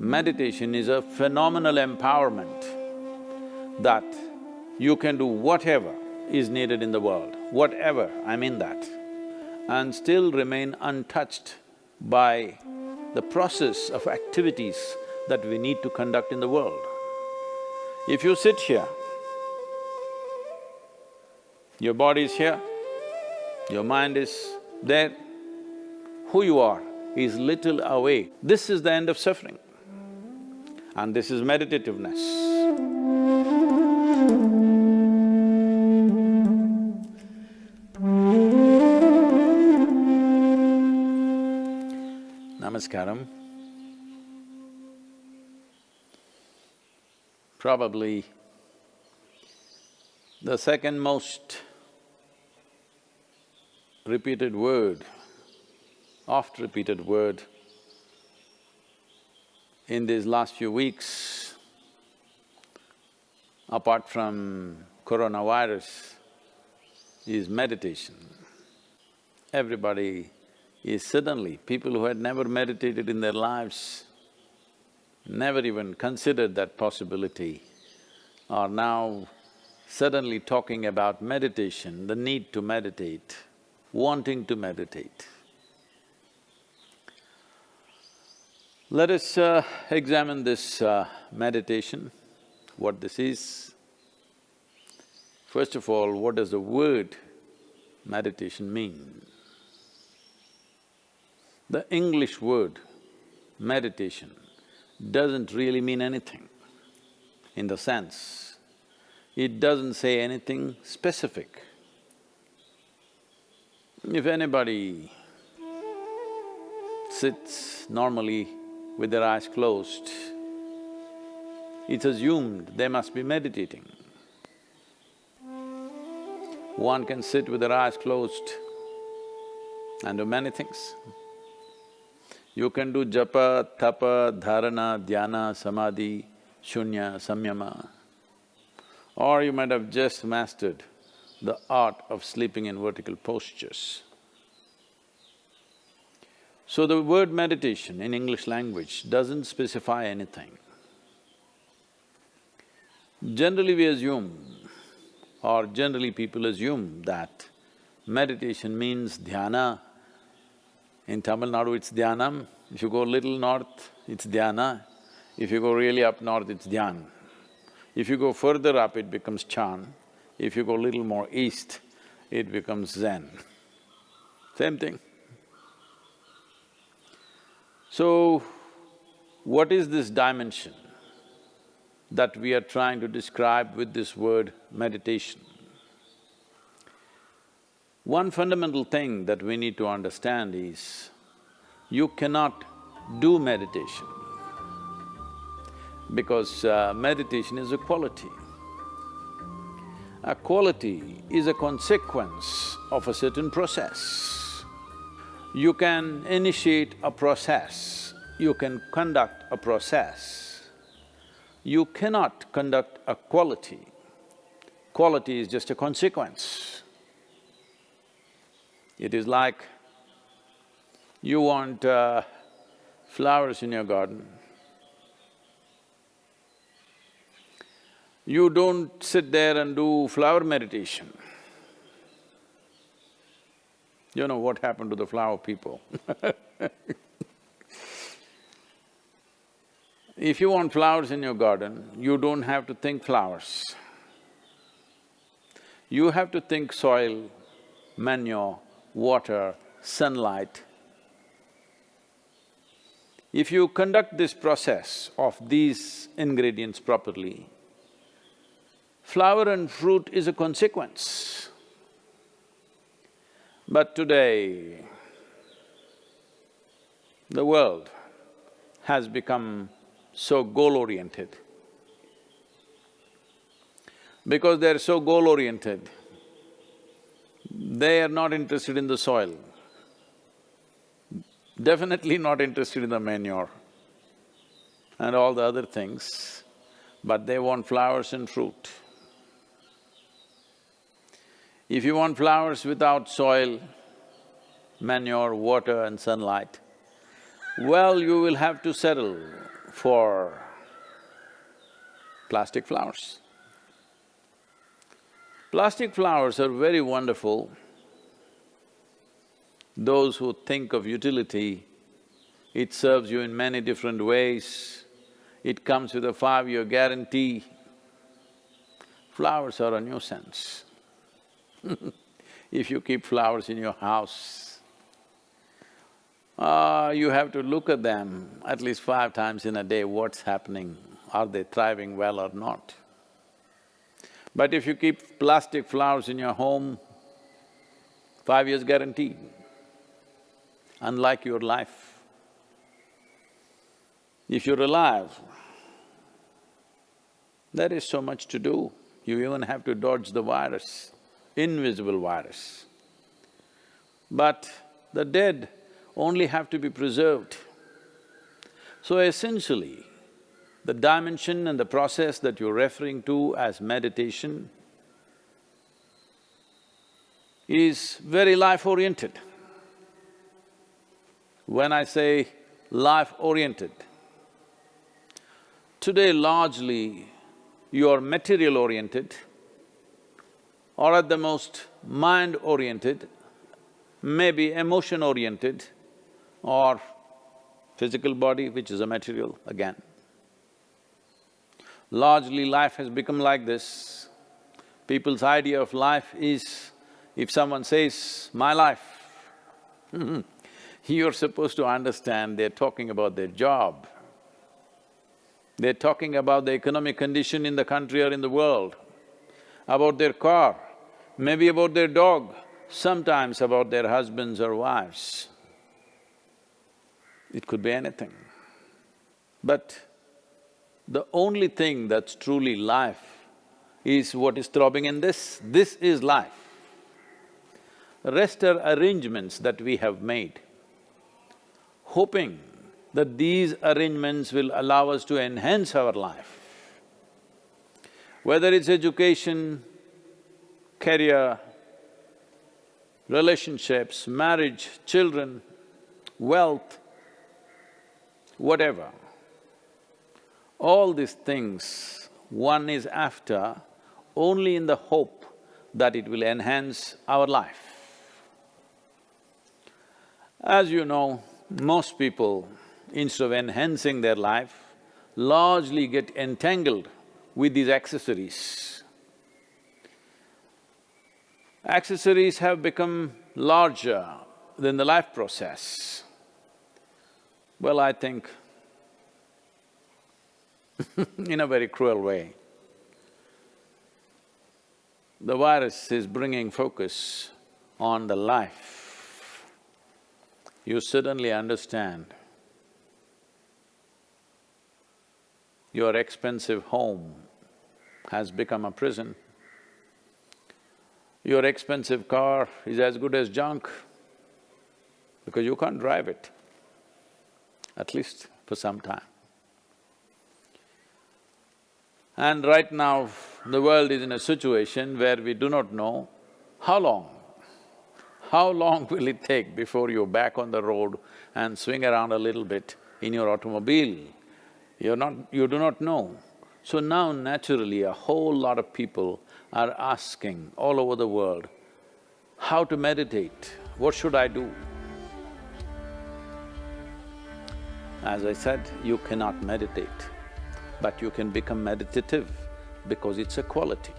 Meditation is a phenomenal empowerment that you can do whatever is needed in the world, whatever, I mean that, and still remain untouched by the process of activities that we need to conduct in the world. If you sit here, your body is here, your mind is there, who you are is little away. This is the end of suffering and this is meditativeness. Namaskaram. Probably the second most repeated word, oft repeated word in these last few weeks, apart from coronavirus, is meditation. Everybody is suddenly, people who had never meditated in their lives, never even considered that possibility, are now suddenly talking about meditation, the need to meditate, wanting to meditate. Let us uh, examine this uh, meditation, what this is. First of all, what does the word meditation mean? The English word meditation doesn't really mean anything in the sense, it doesn't say anything specific. If anybody sits normally with their eyes closed, it's assumed they must be meditating. One can sit with their eyes closed and do many things. You can do japa, tapa, dharana, dhyana, samadhi, shunya, samyama. Or you might have just mastered the art of sleeping in vertical postures. So the word meditation in English language doesn't specify anything. Generally we assume, or generally people assume that meditation means dhyana. In Tamil Nadu it's dhyanam, if you go little north, it's dhyana, if you go really up north, it's dhyan. If you go further up, it becomes chan, if you go little more east, it becomes zen. Same thing. So, what is this dimension that we are trying to describe with this word meditation? One fundamental thing that we need to understand is, you cannot do meditation because uh, meditation is a quality. A quality is a consequence of a certain process. You can initiate a process, you can conduct a process. You cannot conduct a quality. Quality is just a consequence. It is like you want uh, flowers in your garden. You don't sit there and do flower meditation. You know what happened to the flower people If you want flowers in your garden, you don't have to think flowers. You have to think soil, manure, water, sunlight. If you conduct this process of these ingredients properly, flower and fruit is a consequence. But today, the world has become so goal-oriented. Because they're so goal-oriented, they are not interested in the soil, definitely not interested in the manure and all the other things, but they want flowers and fruit. If you want flowers without soil, manure, water and sunlight, well, you will have to settle for plastic flowers. Plastic flowers are very wonderful. Those who think of utility, it serves you in many different ways. It comes with a five-year guarantee. Flowers are a nuisance. if you keep flowers in your house, uh, you have to look at them at least five times in a day, what's happening, are they thriving well or not. But if you keep plastic flowers in your home, five years guarantee, unlike your life. If you're alive, there is so much to do. You even have to dodge the virus, invisible virus. But the dead only have to be preserved. So essentially, the dimension and the process that you're referring to as meditation is very life-oriented. When I say life-oriented, today largely you are material-oriented or at the most mind-oriented, maybe emotion-oriented or physical body, which is a material again. Largely life has become like this. People's idea of life is, if someone says, my life, you're supposed to understand they're talking about their job. They're talking about the economic condition in the country or in the world, about their car, maybe about their dog, sometimes about their husbands or wives. It could be anything. But the only thing that's truly life is what is throbbing in this, this is life. The rest are arrangements that we have made, hoping that these arrangements will allow us to enhance our life. Whether it's education, career, relationships, marriage, children, wealth, whatever. All these things one is after only in the hope that it will enhance our life. As you know, most people, instead of enhancing their life, largely get entangled with these accessories. Accessories have become larger than the life process. Well, I think in a very cruel way. The virus is bringing focus on the life. You suddenly understand your expensive home has become a prison. Your expensive car is as good as junk because you can't drive it at least for some time. And right now, the world is in a situation where we do not know how long, how long will it take before you're back on the road and swing around a little bit in your automobile? You're not… you do not know. So now naturally a whole lot of people are asking all over the world, how to meditate, what should I do? As I said, you cannot meditate, but you can become meditative because it's a quality.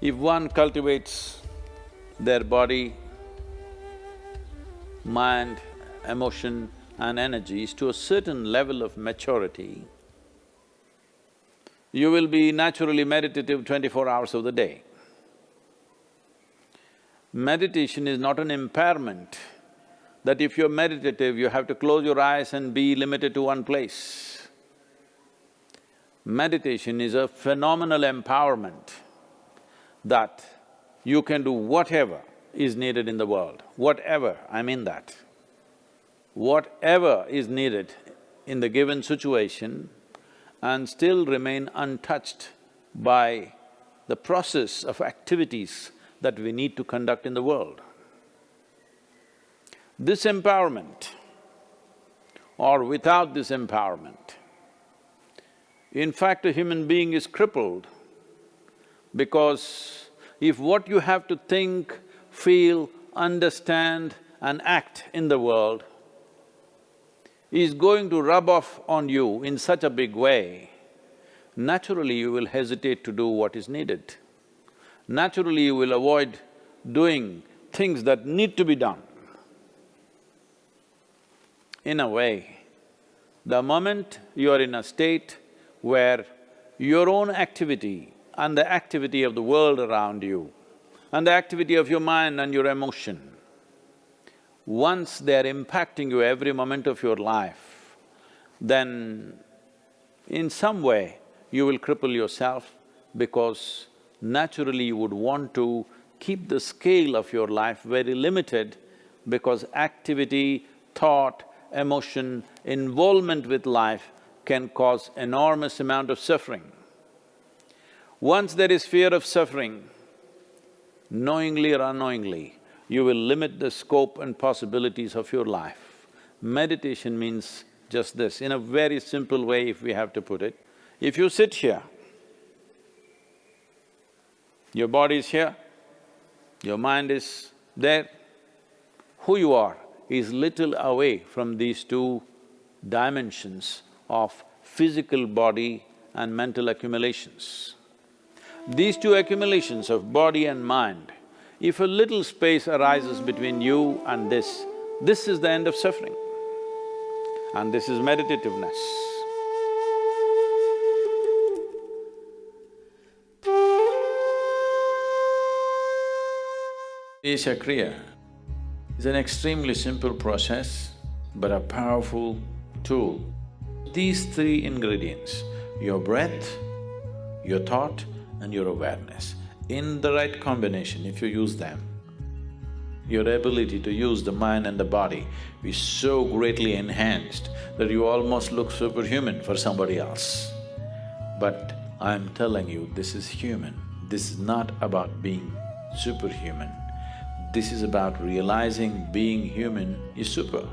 If one cultivates their body, mind, emotion and energies to a certain level of maturity, you will be naturally meditative twenty-four hours of the day. Meditation is not an impairment that if you're meditative, you have to close your eyes and be limited to one place. Meditation is a phenomenal empowerment that you can do whatever is needed in the world, whatever, I mean that. Whatever is needed in the given situation and still remain untouched by the process of activities that we need to conduct in the world. This empowerment or without this empowerment. In fact, a human being is crippled because if what you have to think, feel, understand and act in the world is going to rub off on you in such a big way, naturally you will hesitate to do what is needed. Naturally you will avoid doing things that need to be done. In a way, the moment you are in a state where your own activity and the activity of the world around you and the activity of your mind and your emotion once they're impacting you every moment of your life, then in some way you will cripple yourself because naturally you would want to keep the scale of your life very limited because activity, thought, emotion, involvement with life can cause enormous amount of suffering. Once there is fear of suffering, knowingly or unknowingly, you will limit the scope and possibilities of your life. Meditation means just this, in a very simple way if we have to put it. If you sit here, your body is here, your mind is there, who you are is little away from these two dimensions of physical body and mental accumulations. These two accumulations of body and mind if a little space arises between you and this, this is the end of suffering. And this is meditativeness. Isha Kriya is an extremely simple process but a powerful tool. These three ingredients, your breath, your thought and your awareness, in the right combination, if you use them, your ability to use the mind and the body is so greatly enhanced that you almost look superhuman for somebody else. But I'm telling you, this is human. This is not about being superhuman. This is about realizing being human is super.